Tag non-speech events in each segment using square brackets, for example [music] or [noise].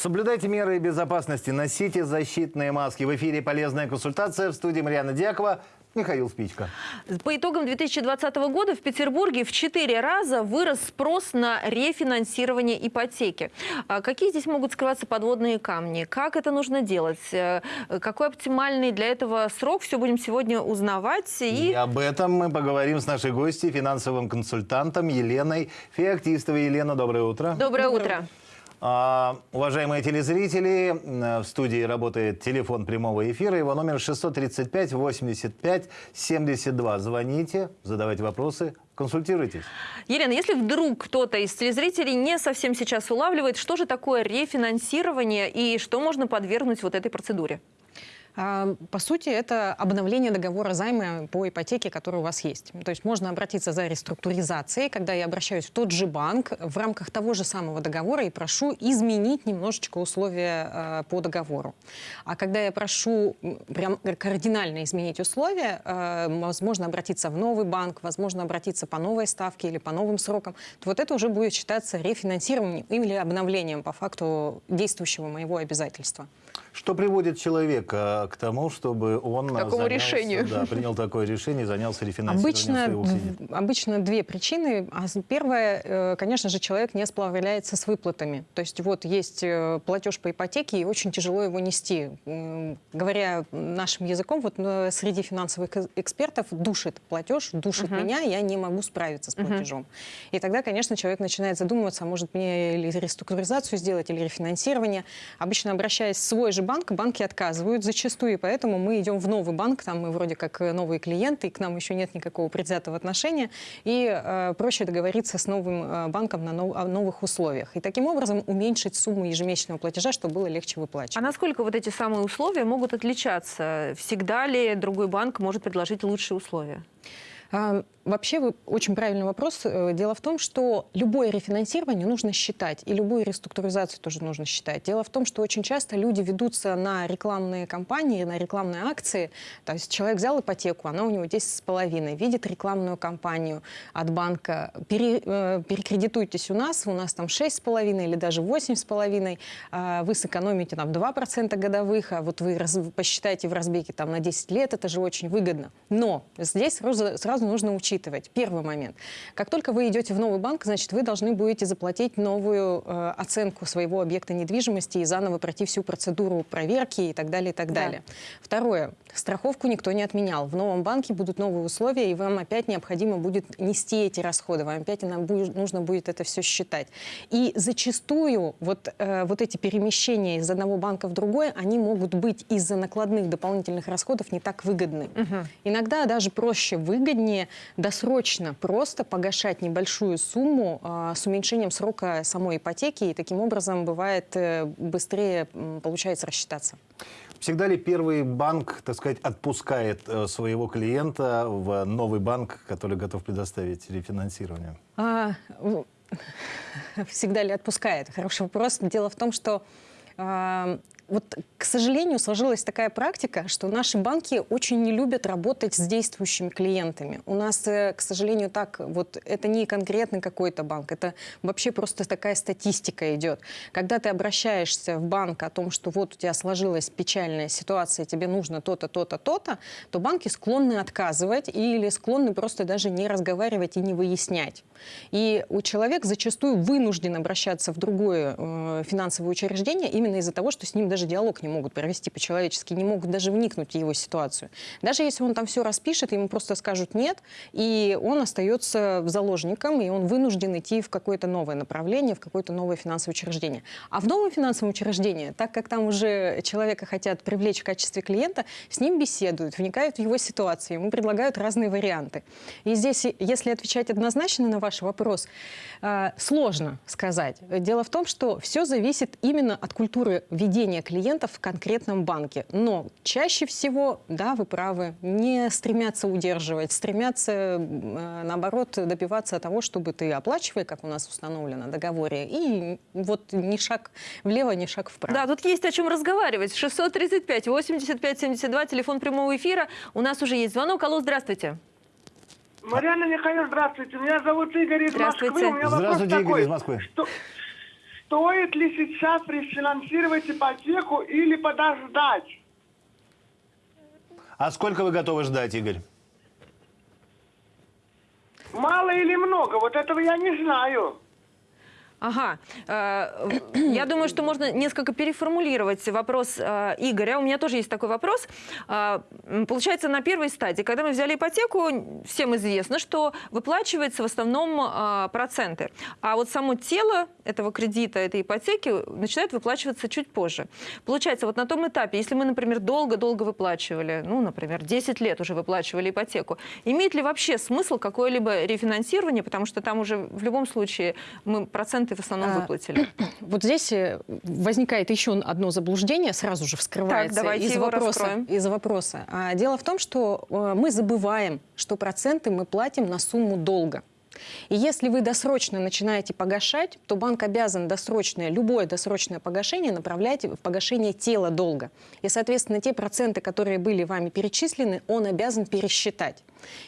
Соблюдайте меры безопасности, носите защитные маски. В эфире полезная консультация в студии Марьяна Дьякова. Михаил Спичко. По итогам 2020 года в Петербурге в 4 раза вырос спрос на рефинансирование ипотеки. А какие здесь могут скрываться подводные камни? Как это нужно делать? Э, какой оптимальный для этого срок? Все будем сегодня узнавать. И, и об этом мы поговорим с нашей гостьей, финансовым консультантом Еленой Феоктистовой. Елена, доброе утро. Доброе, доброе утро. А, уважаемые телезрители, в студии работает телефон прямого эфира. Его номер 635-85-72. Звоните, задавайте вопросы, консультируйтесь. Елена, если вдруг кто-то из телезрителей не совсем сейчас улавливает, что же такое рефинансирование и что можно подвергнуть вот этой процедуре? А, по сути, это обновление договора займа по ипотеке, который у вас есть. То есть можно обратиться за реструктуризацией, когда я обращаюсь в тот же банк в рамках того же самого договора и прошу изменить немножечко условия э, по договору. А когда я прошу прям кардинально изменить условия, э, возможно обратиться в новый банк, возможно обратиться по новой ставке или по новым срокам, то вот это уже будет считаться рефинансированием или обновлением по факту действующего моего обязательства. Что приводит человека к тому, чтобы он к такому занялся, решению. Да, принял такое решение и занялся рефинансированием обычно, обычно две причины. А первая, э, конечно же, человек не справляется с выплатами. То есть вот есть э, платеж по ипотеке, и очень тяжело его нести. Говоря нашим языком, вот э, среди финансовых экспертов душит платеж, душит uh меня, я не могу справиться с платежом. Uh И тогда, конечно, человек начинает задумываться, а может мне или реструктуризацию сделать, или рефинансирование. Обычно обращаясь в свой же банк, банки отказывают зачастую, и поэтому мы идем в новый банк, там мы вроде как э, новые клиенты, и к нам еще нет никакого предвзятого отношения, и э, проще договориться с новым э, банком на нов, о новых условиях. И таким образом уменьшить сумму ежемесячного платежа, чтобы было легче выплачивать. А насколько вот эти самые условия могут отличаться? Всегда ли другой банк может предложить лучшие условия? А, вообще, вы, очень правильный вопрос. Э, дело в том, что любое рефинансирование нужно считать, и любую реструктуризацию тоже нужно считать. Дело в том, что очень часто люди ведутся на рекламные кампании, на рекламные акции. То есть человек взял ипотеку, она у него 10,5, видит рекламную кампанию от банка. Пере, э, перекредитуйтесь у нас, у нас там 6,5 или даже 8,5. Э, вы сэкономите там 2% годовых, а вот вы раз, посчитаете в разбеге там на 10 лет, это же очень выгодно. Но здесь сразу сразу нужно учитывать. Первый момент. Как только вы идете в новый банк, значит, вы должны будете заплатить новую э, оценку своего объекта недвижимости и заново пройти всю процедуру проверки и так далее, и так да. далее. Второе. Страховку никто не отменял. В новом банке будут новые условия, и вам опять необходимо будет нести эти расходы. Вам опять нужно будет это все считать. И зачастую вот, э, вот эти перемещения из одного банка в другой, они могут быть из-за накладных дополнительных расходов не так выгодны. Угу. Иногда даже проще, выгоднее не досрочно просто погашать небольшую сумму а, с уменьшением срока самой ипотеки, и таким образом бывает э, быстрее получается рассчитаться. Всегда ли первый банк, так сказать, отпускает э, своего клиента в новый банк, который готов предоставить рефинансирование? А, всегда ли отпускает? Хороший вопрос. Дело в том, что вот, к сожалению, сложилась такая практика, что наши банки очень не любят работать с действующими клиентами. У нас, э, к сожалению, так, вот это не конкретный какой-то банк, это вообще просто такая статистика идет. Когда ты обращаешься в банк о том, что вот у тебя сложилась печальная ситуация, тебе нужно то-то, то-то, то-то, то банки склонны отказывать или склонны просто даже не разговаривать и не выяснять. И у человека зачастую вынужден обращаться в другое э, финансовое учреждение именно из-за того, что с ним даже даже диалог не могут провести по-человечески, не могут даже вникнуть в его ситуацию. Даже если он там все распишет, ему просто скажут «нет», и он остается заложником, и он вынужден идти в какое-то новое направление, в какое-то новое финансовое учреждение. А в новом финансовом учреждении, так как там уже человека хотят привлечь в качестве клиента, с ним беседуют, вникают в его ситуацию, ему предлагают разные варианты. И здесь, если отвечать однозначно на ваш вопрос, э, сложно сказать. Дело в том, что все зависит именно от культуры ведения клиентов в конкретном банке. Но чаще всего, да, вы правы, не стремятся удерживать, стремятся, э, наоборот, добиваться того, чтобы ты оплачивай, как у нас установлено в договоре, и вот ни шаг влево, ни шаг вправо. Да, тут есть о чем разговаривать. 635 85 72, телефон прямого эфира. У нас уже есть звонок. Алло, здравствуйте. Марьяна Михайловна, здравствуйте. Меня зовут Игорь из Москвы. У меня здравствуйте, Игорь такой, из Москвы. Что, стоит ли сейчас рефинансировать ипотеку или подождать? А сколько вы готовы ждать, Игорь? Мало или много? Вот этого я не знаю. Ага. Э, Я думаю, что можно несколько переформулировать вопрос э, Игоря. У меня тоже есть такой вопрос. Э, Получается, на первой стадии, когда мы взяли ипотеку, всем известно, что выплачивается в основном проценты. А вот само тело этого кредита, этой ипотеки начинает выплачиваться чуть позже. Получается, вот на том этапе, если мы, например, долго-долго выплачивали, ну, например, 10 лет уже выплачивали ипотеку, имеет ли вообще смысл какое-либо рефинансирование, потому что там уже в любом случае мы проценты в основном А, выплатили. [clears throat] Вот здесь э, возникает еще одно заблуждение, сразу же вскрывается Так, из, вопроса, раскроем. из вопроса. Дело в том, что э, мы забываем, что проценты мы платим на сумму долга. И если вы досрочно начинаете погашать, то банк обязан досрочное, любое досрочное погашение направлять в погашение тела долга. И, соответственно, те проценты, которые были вами перечислены, он обязан пересчитать.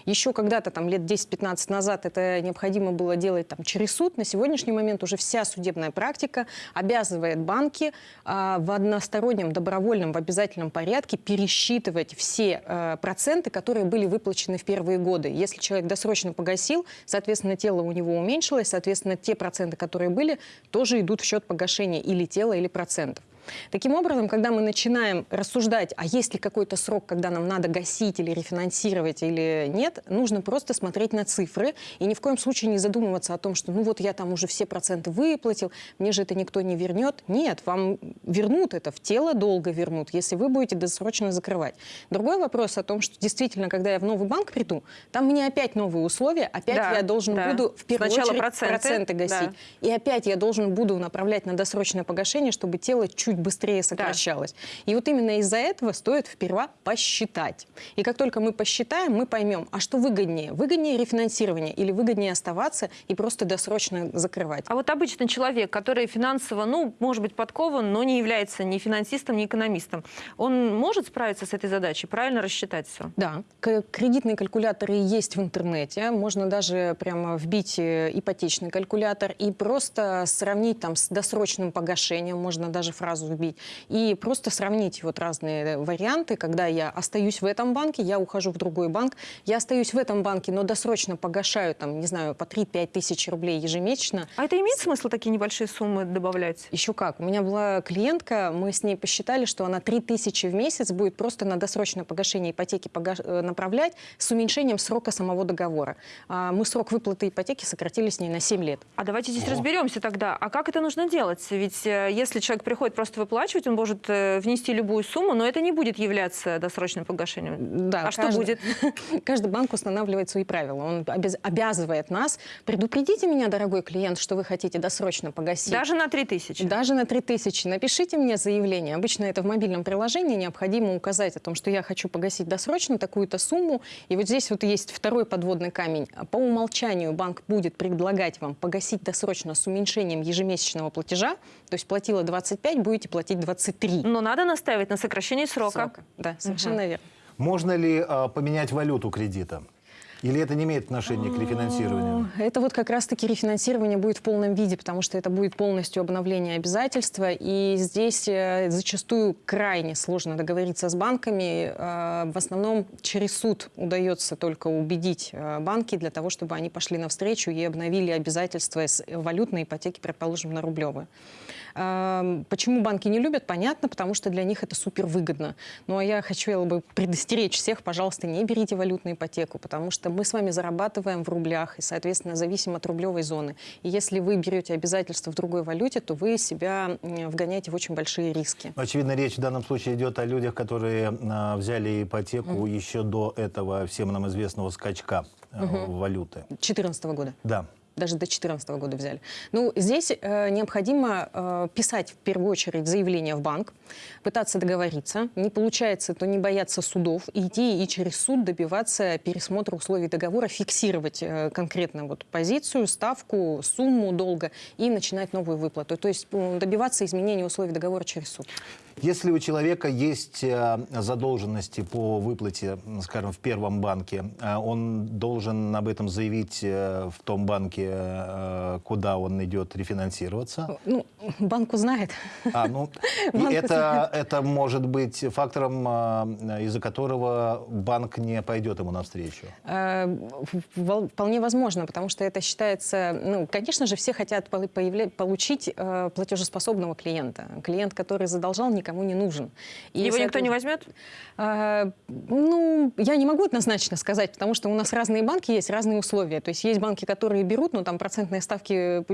Еще когда-то, там, лет 10-15 назад, это необходимо было делать там, через суд. На сегодняшний момент уже вся судебная практика обязывает банки а, в одностороннем, добровольном, в обязательном порядке пересчитывать все э, проценты, которые были выплачены в первые годы. Если человек досрочно погасил, соответственно, тело у него уменьшилось, соответственно, те проценты, которые были, тоже идут в счет погашения или тела, или процентов. Таким образом, когда мы начинаем рассуждать, а есть ли какой-то срок, когда нам надо гасить или рефинансировать или нет, нужно просто смотреть на цифры и ни в коем случае не задумываться о том, что ну вот я там уже все проценты выплатил, мне же это никто не вернет. Нет, вам вернут это, в тело долго вернут, если вы будете досрочно закрывать. Другой вопрос о том, что действительно, когда я в новый банк приду, там мне опять новые условия, опять Да, я должен да. буду в первую Сначала очередь проценты, гасить. да. И опять я должен буду направлять на досрочное погашение, чтобы тело чуть быстрее сокращалось. И вот именно из-за этого стоит сперва посчитать. И как только мы посчитаем, мы поймем, а что выгоднее? Выгоднее рефинансирование или выгоднее оставаться и просто досрочно закрывать? А вот обычный человек, который финансово, ну, может быть, подкован, но не является ни финансистом, ни экономистом, он может справиться с этой задачей, правильно рассчитать все? Да, кредитные калькуляторы есть в интернете. Можно даже прямо вбить э, ипотечный калькулятор и просто сравнить там с досрочным погашением, можно даже фразу вбить, и просто сравнить вот разные варианты, когда я остаюсь в этом банке, я ухожу в другой банк, я остаюсь в этом банке, но досрочно погашаю там, не знаю, по 3-5 тысяч рублей ежемесячно, А это имеет смысл такие небольшие суммы добавлять? еще как. У меня была клиентка, мы с ней посчитали, что она 3000 в месяц будет просто на досрочное погашение ипотеки пога- э, направлять с уменьшением срока самого договора. А мы срок выплаты ипотеки сократили с ней на 7 лет. А давайте здесь разберемся тогда. А как это нужно делать? Ведь э, если человек приходит просто выплачивать, он может э, внести любую сумму, но это не будет являться досрочным погашением. Да, а что каждый- будет? [laughs] Каждый банк устанавливает свои правила. Он обяз- обязывает нас. Предупредите меня, дорогой клиент, что вы хотите досрочно погасить. Даже на 3000? Даже на 3000. Напишите мне заявление. Обычно это в мобильном приложении. Необходимо указать о том, что я хочу погасить досрочно такую-то сумму. И вот здесь вот есть второй подводный камень. По умолчанию банк будет предлагать вам погасить досрочно с уменьшением ежемесячного платежа. То есть платила 25, будете платить 23. Но надо настаивать на сокращении срока. срока. Да, совершенно верно. Можно ли а, поменять валюту кредита? Или это не имеет отношения к рефинансированию? Это вот как раз-таки рефинансирование будет в полном виде, потому что это будет полностью обновление обязательства. И здесь э, зачастую крайне сложно договориться с банками. Э, В основном через суд удается только убедить э, банки для того, чтобы они пошли навстречу и обновили обязательства с валютной ипотеки, предположим, на рублевые. Эм, Почему банки не любят? Понятно, потому что для них это супер выгодно. Ну а я хочу бы предостеречь всех, пожалуйста, не берите валютную ипотеку, потому что мы с вами зарабатываем в рублях и, соответственно, зависим от рублевой зоны. И если вы берете обязательства в другой валюте, то вы себя вгоняете в очень большие риски. Очевидно, речь в данном случае идет о людях, которые а, взяли ипотеку еще до этого всем нам известного скачка а, валюты. 2014 года. Да. Даже до 2014 года взяли. Ну, здесь э, необходимо э, писать в первую очередь заявление в банк, пытаться договориться. Не получается, то не бояться судов, идти и через суд добиваться пересмотра условий договора, фиксировать э, конкретно вот позицию, ставку, сумму долга и начинать новую выплату. То есть добиваться изменения условий договора через суд. Если у человека есть э, задолженности по выплате, скажем, в первом банке, э, он должен об этом заявить э, в том банке, куда он идет рефинансироваться. Ну, банк узнает. А, ну, [laughs] Банк это, это может быть фактором, из-за которого банк не пойдет ему навстречу. Вполне возможно, потому что это считается, ну, конечно же, все хотят получить платежеспособного клиента. Клиент, который задолжал, никому не нужен. И, Его никто не возьмет? А, Ну, я не могу однозначно сказать, потому что у нас разные банки есть, разные условия. То есть есть банки, которые берут, но там процентные ставки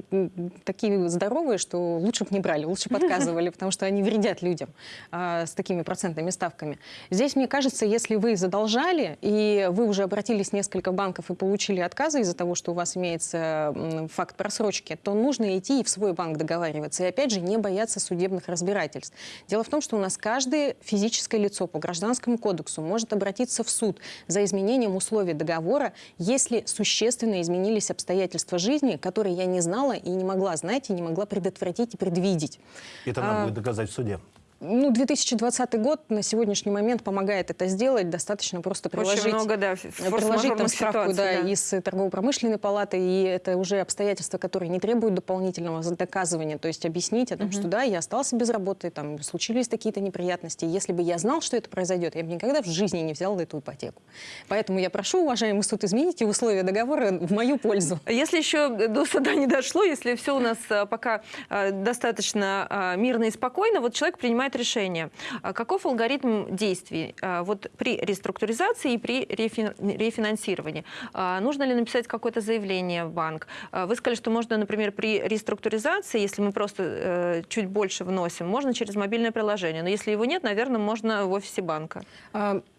такие здоровые, что лучше бы не брали, лучше подказывали, потому что они вредят людям а, с такими процентными ставками. Здесь, мне кажется, если вы задолжали, и вы уже обратились в несколько банков и получили отказы из-за того, что у вас имеется факт просрочки, то нужно идти и в свой банк договариваться. И опять же, не бояться судебных разбирательств. Дело в том, что у нас каждое физическое лицо по гражданскому кодексу может обратиться в суд за изменением условий договора, если существенно изменились обстоятельства жизни, которые я не знала и не могла знать, и не могла предотвратить и предвидеть. Это А, надо будет доказать в суде. Ну, 2020 год на сегодняшний момент помогает это сделать. Достаточно просто приложить, Очень много, да, ф- приложить там справку да, да. из торгово-промышленной палаты, и это уже обстоятельства, которые не требуют дополнительного доказывания. То есть объяснить о том, что да, я остался без работы, там случились какие-то неприятности. Если бы я знал, что это произойдет, я бы никогда в жизни не взял эту ипотеку. Поэтому я прошу, уважаемый суд, измените условия договора в мою пользу. Если еще до суда не дошло, если все у нас а, пока достаточно мирно и спокойно, вот человек принимает решение. А Каков алгоритм действий а, вот при реструктуризации и при рефин- рефинансировании? А, Нужно ли написать какое-то заявление в банк? Вы сказали, что можно, например, при реструктуризации, если мы просто э, чуть больше вносим, можно через мобильное приложение. Но если его нет, наверное, можно в офисе банка.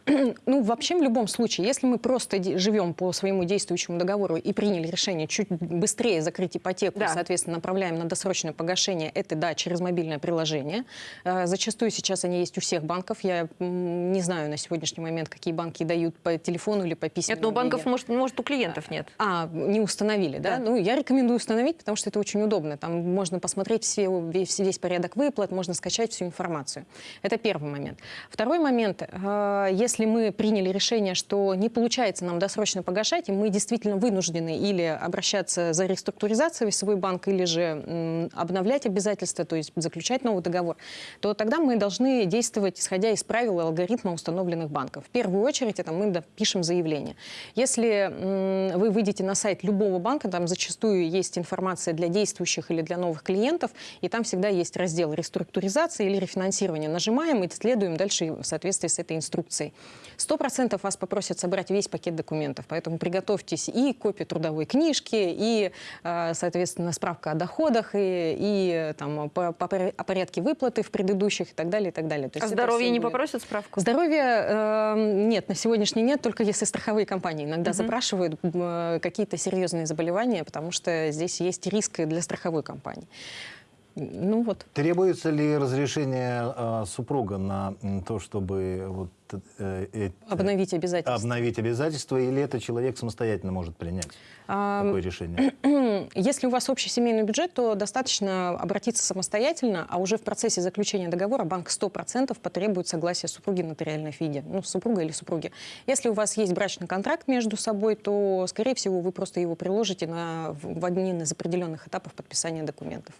[clears throat] Ну, вообще, в любом случае, если мы просто живем по своему действующему договору и приняли решение чуть быстрее закрыть ипотеку, Да. соответственно, направляем на досрочное погашение, это, да, через мобильное приложение. А, Зачастую сейчас они есть у всех банков. Я не знаю на сегодняшний момент, какие банки дают по телефону или по письму. Нет, но у банков, может, может, у клиентов нет. А, не установили, да? Да. Ну, я рекомендую установить, потому что это очень удобно. Там можно посмотреть все, весь, весь порядок выплат, можно скачать всю информацию. Это первый момент. Второй момент. э, Если мы приняли решение, что не получается нам досрочно погашать, и мы действительно вынуждены или обращаться за реструктуризацией в свой банк, или же обновлять обязательства, то есть заключать новый договор, то тогда мы должны действовать, исходя из правил и алгоритма установленных банков. В первую очередь это мы пишем заявление. Если вы выйдете на сайт любого банка, там зачастую есть информация для действующих или для новых клиентов, и там всегда есть раздел реструктуризации или рефинансирования. Нажимаем и следуем дальше в соответствии с этой инструкцией. Сто процентов вас попросят собрать весь пакет документов, поэтому приготовьтесь и копию трудовой книжки, и, э, соответственно, справка о доходах, и, и там, по- по о порядке выплаты в предыдущих и так далее, и так далее. То А здоровье не будет. попросят справку? Здоровье э, нет, на сегодняшний нет, только если страховые компании иногда запрашивают э, какие-то серьезные заболевания, потому что здесь есть риск для страховой компании. Ну вот. Требуется ли разрешение э, супруга на то, чтобы вот, э, э, Обновить обязательства. обновить обязательства, или это человек самостоятельно может принять А, такое решение? [clears throat] Если у вас общий семейный бюджет, то достаточно обратиться самостоятельно, а уже в процессе заключения договора банк 100% потребует согласия супруги в нотариальном виде, ну, супруга или супруги. Если у вас есть брачный контракт между собой, то, скорее всего, вы просто его приложите на, в в один из определенных этапов подписания документов.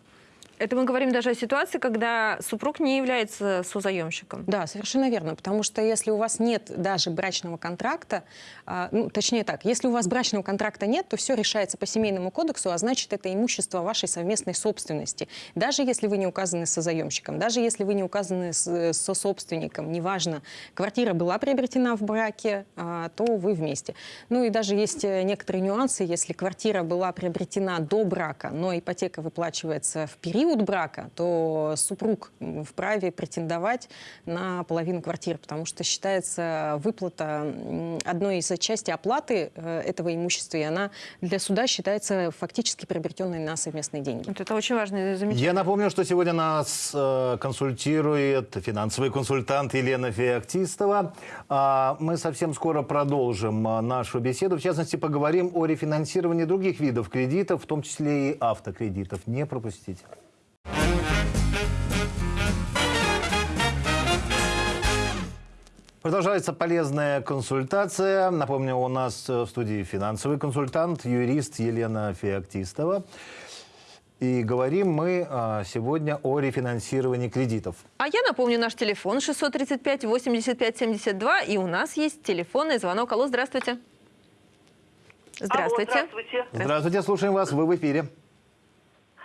Это мы говорим даже о ситуации, когда супруг не является созаемщиком. Да, совершенно верно, потому что если у вас нет даже брачного контракта, а, ну, точнее так, если у вас брачного контракта нет, то все решается по семейному кодексу, а значит, это имущество вашей совместной собственности. Даже если вы не указаны созаемщиком, даже если вы не указаны с- сособственником, неважно, квартира была приобретена в браке, а, то вы вместе. Ну и даже есть э, некоторые нюансы, если квартира была приобретена до брака, но ипотека выплачивается в период брака, то супруг вправе претендовать на половину квартиры, потому что считается выплата одной из части оплаты э, этого имущества, и она для суда считается фактически приобретенной на совместные деньги. Вот это очень важное замечание. Я напомню, что сегодня нас э, консультирует финансовый консультант Елена Феоктистова. А, мы совсем скоро продолжим а, нашу беседу. В частности, поговорим о рефинансировании других видов кредитов, в том числе и автокредитов. Не пропустите. Продолжается полезная консультация. Напомню, у нас э, в студии финансовый консультант, юрист Елена Феоктистова. И говорим мы а, сегодня о рефинансировании кредитов. А я напомню наш телефон 635 85 72. И у нас есть телефонный звонок. Алло, здравствуйте. Здравствуйте. Алло, здравствуйте. Здравствуйте, слушаем вас, вы в эфире.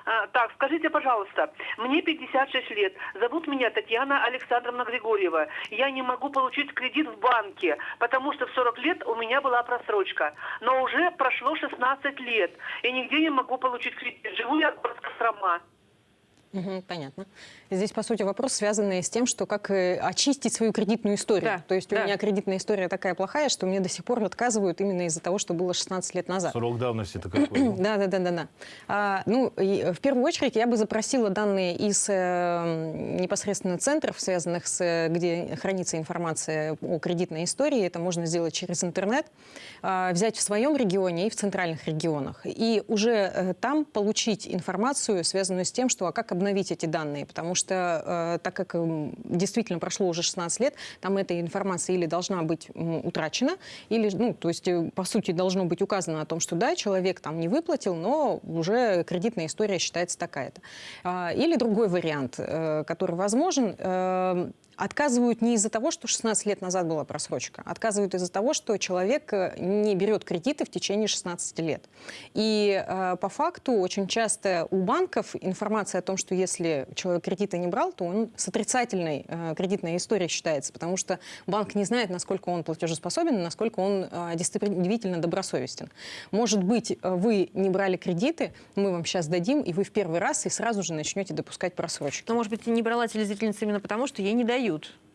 А, так, скажите, пожалуйста, мне 56 лет, зовут меня Татьяна Александровна Григорьева. Я не могу получить кредит в банке, потому что в 40 лет у меня была просрочка. Но уже прошло 16 лет, и нигде не могу получить кредит. Живу я в Кострома. Мгм, понятно. Здесь, по сути, вопрос, связанный с тем, что как э, очистить свою кредитную историю. Да, То есть да. у меня кредитная история такая плохая, что мне до сих пор отказывают именно из-за того, что было 16 лет назад. Срок давности-то какой? [clears throat] Да, да, да, да, да. А, ну, и, в первую очередь я бы запросила данные из э, непосредственно центров, связанных с, э, где хранится информация о кредитной истории. Это можно сделать через интернет, а, взять в своем регионе и в центральных регионах. И уже э, там получить информацию, связанную с тем, что а как обновить эти данные. Потому что, э, так как м, действительно прошло уже 16 лет, там эта информация или должна быть утрачена, или, ну, то есть, э, по сути, должно быть указано о том, что да, человек там не выплатил, но уже кредитная история считается такая-то. А, Или другой вариант, э, который возможен, э, Отказывают не из-за того, что 16 лет назад была просрочка. Отказывают из-за того, что человек э, не берет кредиты в течение 16 лет. И э, по факту очень часто у банков информация о том, что если человек кредиты не брал, то он с отрицательной э, кредитной историей считается, потому что банк не знает, насколько он платежеспособен, насколько он э, действительно добросовестен. Может быть, э, вы не брали кредиты, мы вам сейчас дадим, и вы в первый раз и сразу же начнете допускать просрочки. Но, может быть, не брала телезрительница именно потому, что ей не дают.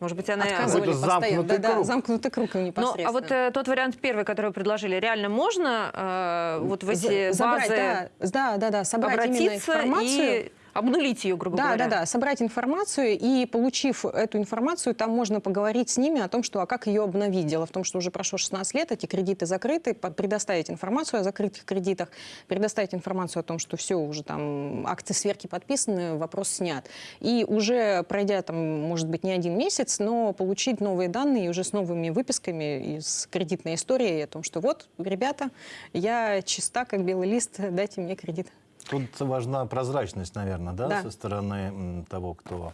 Может быть, она... Отказывали постоянно. замкнутый Да, да, круг. замкнутый круг Ну, непосредственно. а вот э, тот вариант первый, который вы предложили, реально можно э, вот в эти За- забрать, базы да, да, да, да, собрать именно обратиться информацию. и обнулить ее, грубо Да, говоря? да, да, собрать информацию и, получив эту информацию, там можно поговорить с ними о том, что, а как ее обновить. Дело в том, что уже прошло 16 лет, эти кредиты закрыты, предоставить информацию о закрытых кредитах, предоставить информацию о том, что все, уже там акты сверки подписаны, вопрос снят. И уже пройдя там, может быть, не один месяц, но получить новые данные уже с новыми выписками из кредитной истории о том, что вот, ребята, я чиста, как белый лист, дайте мне кредит. Тут важна прозрачность, наверное, да, Да. со стороны того, кто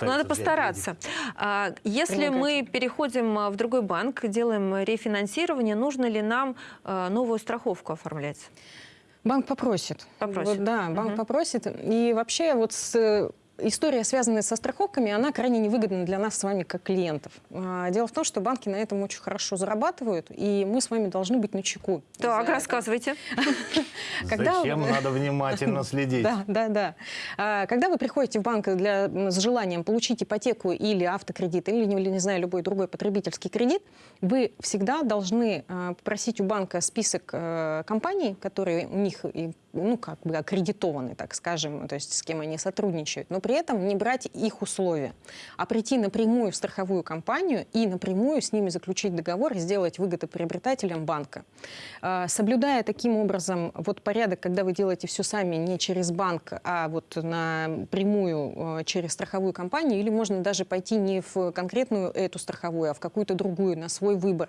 Ну, Надо постараться. А, Если мы переходим а, в другой банк, делаем рефинансирование, нужно ли нам а, новую страховку оформлять? Банк попросит. Попросит. Вот, да, банк Мгм. попросит. И вообще вот с, история, связанная со страховками, она крайне невыгодна для нас с вами как клиентов. А, Дело в том, что банки на этом очень хорошо зарабатывают, и мы с вами должны быть на чеку. Так, рассказывайте. [laughs] Зачем надо внимательно [laughs] следить? Да, да, да. А, Когда вы приходите в банк для, с желанием получить ипотеку или автокредит, или, не, знаю, любой другой потребительский кредит, вы всегда должны а, попросить у банка список э, компаний, которые у них ну, как бы аккредитованы, так скажем, то есть с кем они сотрудничают, но при этом не брать их условия, а прийти напрямую в страховую компанию и напрямую с ними заключить договор и сделать выгодоприобретателем банка. А, Соблюдая таким образом вот порядок, когда вы делаете все сами не через банк, а вот напрямую э, через страховую компанию, или можно даже пойти не в конкретную эту страховую, а в какую-то другую, на свой выбор,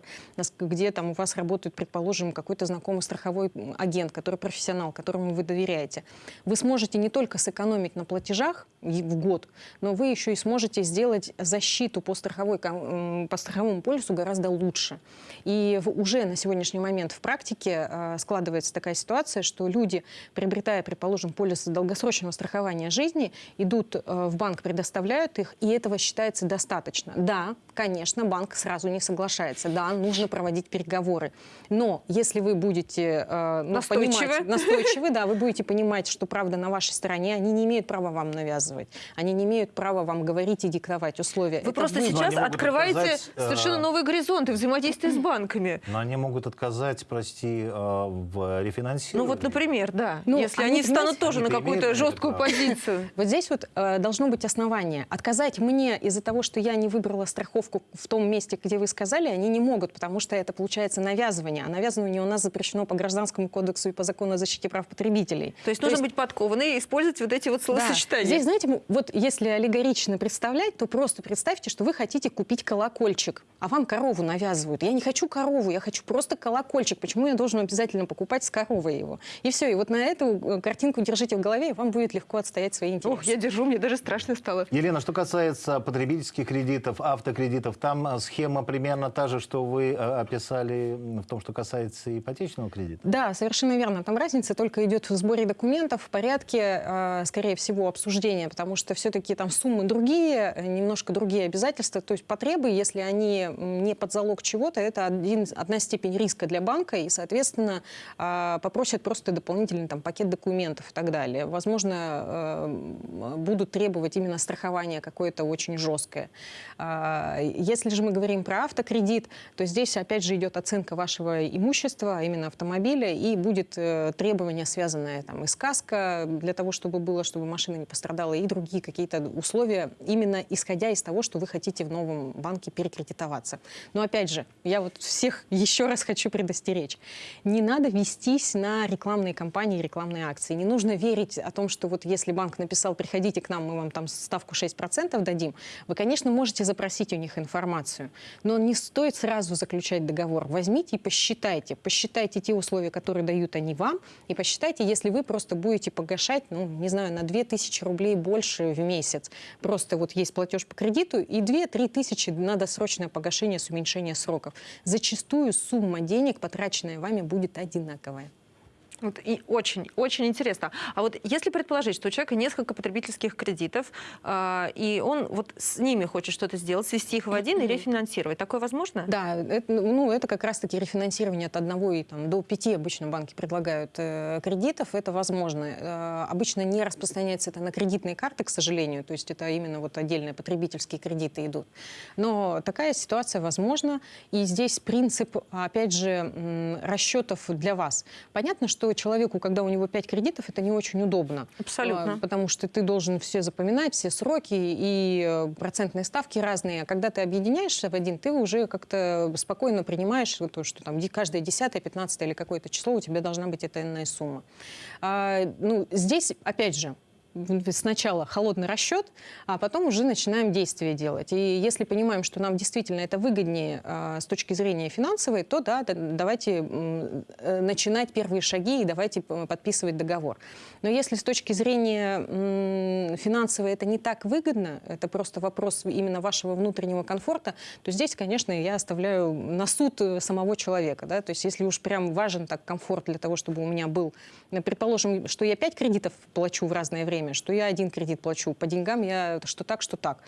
где там у вас работает, предположим, какой-то знакомый страховой агент, который профессионал, которому вы доверяете. Вы сможете не только сэкономить на платежах в год, но вы еще и сможете сделать защиту по, страховой, по страховому полису гораздо лучше. И уже на сегодняшний момент в практике э, складывается такая ситуация, что люди, приобретая, предположим, полисы долгосрочного страхования жизни, идут э, в банк, предоставляют их, и этого считается достаточно. Да, конечно, банк сразу не соглашается. Да, нужно проводить переговоры. Но если вы будете э, ну, Настойчивы. понимать- настойчивы, да, вы будете понимать, что правда на вашей стороне, они не имеют права вам навязывать. Они не имеют права вам говорить и диктовать условия. Вы Это просто вы- сейчас открываете отказать, э, совершенно новые горизонты взаимодействия с банками. Но они могут отказать, прости, э, в рефинансировании. Ну вот, например, да. Ну, Если они, они встанут понимаете, тоже на какую-то жесткую право. позицию. [laughs] Вот здесь вот э, должно быть основание. Отказать мне из-за того, что я не выбрала страховку в том месте, где вы сказали, они не могут, потому что это получается навязывание. А навязывание у нас запрещено по Гражданскому кодексу и по закону о защите прав потребителей. То есть нужно быть подкованной и использовать вот эти вот Да. словосочетания. Здесь, знаете, вот если аллегорично представлять, то просто представьте, что вы хотите купить колокольчик, а вам корову навязывают. Я не хочу корову, я хочу просто колокольчик. Почему я должен обязательно покупать с коровой его? И все. И вот на эту э, картинку держите в голове, и вам будет легко отстоять свои интересы. Ох, я держу, мне даже страшно стало. Елена, что касается потребительских кредитов, автокредитов, там э, схема примерно та же, что вы э, описали в том, что касается ипотечного кредита? Да, совершенно верно. Там разница только идет в сборе документов, в порядке, э, скорее всего, обсуждения, потому что все-таки там суммы другие, немножко другие обязательства. То есть потребы, если они не под залог чего-то, это один, одна степень риска для банка, и, соответственно, э, попросят просто дополнительный там, пакет документов и так далее. Возможно, м, будут требовать именно страхования какое-то очень жесткое. А, Если же мы говорим про автокредит, то здесь опять же идет оценка вашего имущества, а именно автомобиля, и будет э, требование, связанное там и с каско, для того, чтобы было, чтобы машина не пострадала, и другие какие-то условия, именно исходя из того, что вы хотите в новом банке перекредитоваться. Но опять же, я вот всех [laughs] еще раз хочу предостеречь. Не надо вестись на рекламные кампании, рекламные акции. Не нужно верить о том, что вот если банк написал, приходите к нам, мы вам там ставку 6% дадим, вы, конечно, можете запросить у них информацию, но не стоит сразу заключать договор. Возьмите и посчитайте. Посчитайте те условия, которые дают они вам, и посчитайте, если вы просто будете погашать, ну, не знаю, на 2000 рублей больше в месяц. Просто вот есть платеж по кредиту, и 2-3 тысячи на досрочное погашение с уменьшением сроков. Зачастую сумма денег, потраченная вами, будет одинаковая. Вот и очень, очень интересно. А вот если предположить, что у человека несколько потребительских кредитов, а, и он вот с ними хочет что-то сделать, свести их в один и рефинансировать, такое возможно? Да, это, ну, это как раз-таки рефинансирование от одного и там, до пяти обычно банки предлагают э, кредитов, это возможно. Э, обычно не распространяется это на кредитные карты, к сожалению, то есть это именно вот отдельные потребительские кредиты идут. Но такая ситуация возможна, и здесь принцип, опять же, расчетов для вас. Понятно, что человеку, когда у него пять кредитов, это не очень удобно. Абсолютно. А, Потому что ты должен все запоминать, все сроки и э, процентные ставки разные. А когда ты объединяешься в один, ты уже как-то спокойно принимаешь то, что там каждое десятое, пятнадцатое или какое-то число у тебя должна быть эта иная сумма. А, ну, здесь, опять же, сначала холодный расчет, а потом уже начинаем действия делать. И если понимаем, что нам действительно это выгоднее а, с точки зрения финансовой, то да, давайте э, начинать первые шаги и давайте подписывать договор. Но если с точки зрения финансовой это не так выгодно, это просто вопрос именно вашего внутреннего комфорта, то здесь, конечно, я оставляю на суд э, самого человека. Да? То есть если уж прям важен так комфорт для того, чтобы у меня был, э, предположим, что я пять кредитов плачу в разное время, что я один кредит плачу, по деньгам я что так, что так.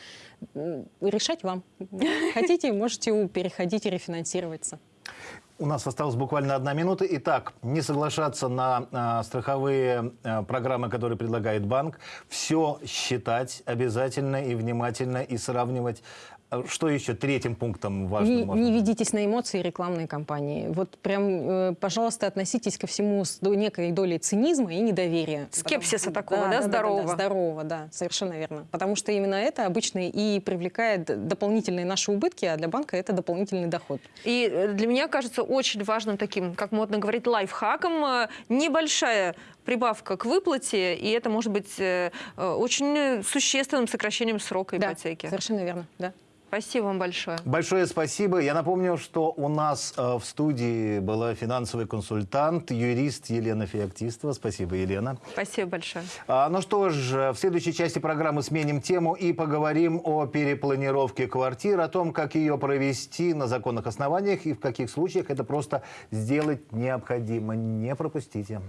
Решать вам. [laughs] Хотите, можете переходить и рефинансироваться. У нас осталась буквально одна минута. Итак, не соглашаться на а, страховые а, программы, которые предлагает банк. Все считать обязательно и внимательно и сравнивать. Что еще третьим пунктом важным? Не, можно не ведитесь на эмоции рекламной кампании. Вот прям, э, пожалуйста, относитесь ко всему с некой долей цинизма и недоверия. Скепсиса такого, да, здорового? здорового, да, совершенно верно. Потому что именно это обычно и привлекает дополнительные наши убытки, а для банка это дополнительный доход. И э, для меня кажется очень важным таким, как модно говорить, лайфхаком, э, небольшая прибавка к выплате, и это может быть очень существенным сокращением срока Да, ипотеки. совершенно верно, да. Спасибо вам большое. Большое спасибо. Я напомню, что у нас э, в студии была финансовый консультант, юрист Елена Феоктистова. Спасибо, Елена. Спасибо большое. А, ну что ж, в следующей части программы сменим тему и поговорим о перепланировке квартир, о том, как ее провести на законных основаниях и в каких случаях это просто сделать необходимо. Не пропустите.